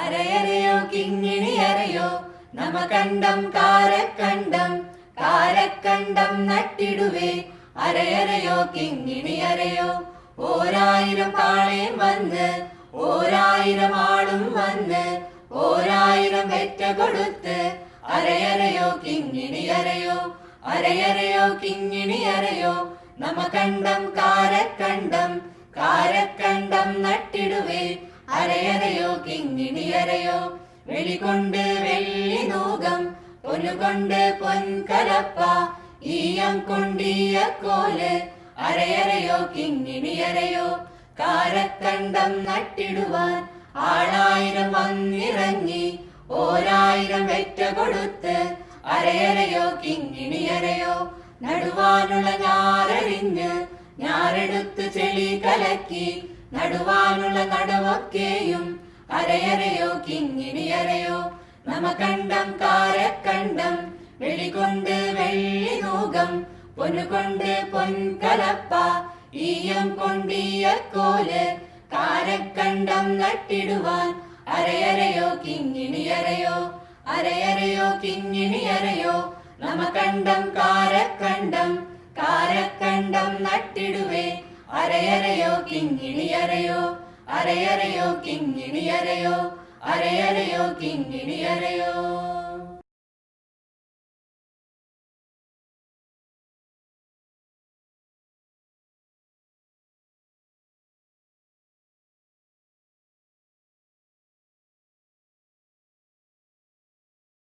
അരയരയോ കിങ്ങിണി അരയോ നമകണ്ഠം കാരക്കണ്ടം കാരക്കണ്ടം നട്ടിടുവേ. അരയരയോ കിങ്ങിണി അരയോ ഓരായിരം കാളയും വന്ന് ഓരായിരം ആളും വന്ന് ഓരായിരം വെറ്റ കൊടുത്ത്. അരയരയോ കിങ്ങിണി അരയോ അരയരയോ കിങ്ങിണി അരയോ നമകണ്ഠം കാരക്കണ്ടം കാരക്കണ്ടം നട്ടിടുവേ. അരയരയോ കിങ്ങിണി അരയോ വെളികൊണ്ട് വെള്ളി നൂകം പൊന്നുകൊണ്ട് പൊൻകലപ്പ ഈയം കൊണ്ടീയ കോൽ അരയരയോ കിങ്ങിണിയരയോ കാരത്തണ്ടം നട്ടിടുവാൻ ആളായിരം വന്നിറങ്ങി ഓരായിരം വെറ്റ കൊടുത്ത് അരയരയോ കിങ്ങിണിയറയോ നടുവാനുള്ള ഞാറിഞ്ഞ് ഞാറെടുത്ത് ചെളി കലക്കി നടുവാനുള്ള നടവൊക്കെയും അരയരയോ കിങ്ങിണി അരയോ നമകണ്ഠം കാരക്കണ്ടം വെളികൊണ്ട് വെള്ളി നൂകം പൊന്നുകൊണ്ട് പൊൻകലപ്പ ഈയം കൊണ്ടീയ കോൽ കാരക്കണ്ടം നട്ടിടുവാൻ അരയരയോ കിങ്ങിണി അരയോ അരയരയോ കിങ്ങിണി അരയോ നമകണ്ഠം കാരക്കണ്ടം കാരക്കണ്ടം നട്ടിടുവേ അരയരയോ കിങ്ങിണി അരയോ അരയരയോ കിങ്ങിണി അരയോ അരയരയോ കിങ്ങിണി അരയോ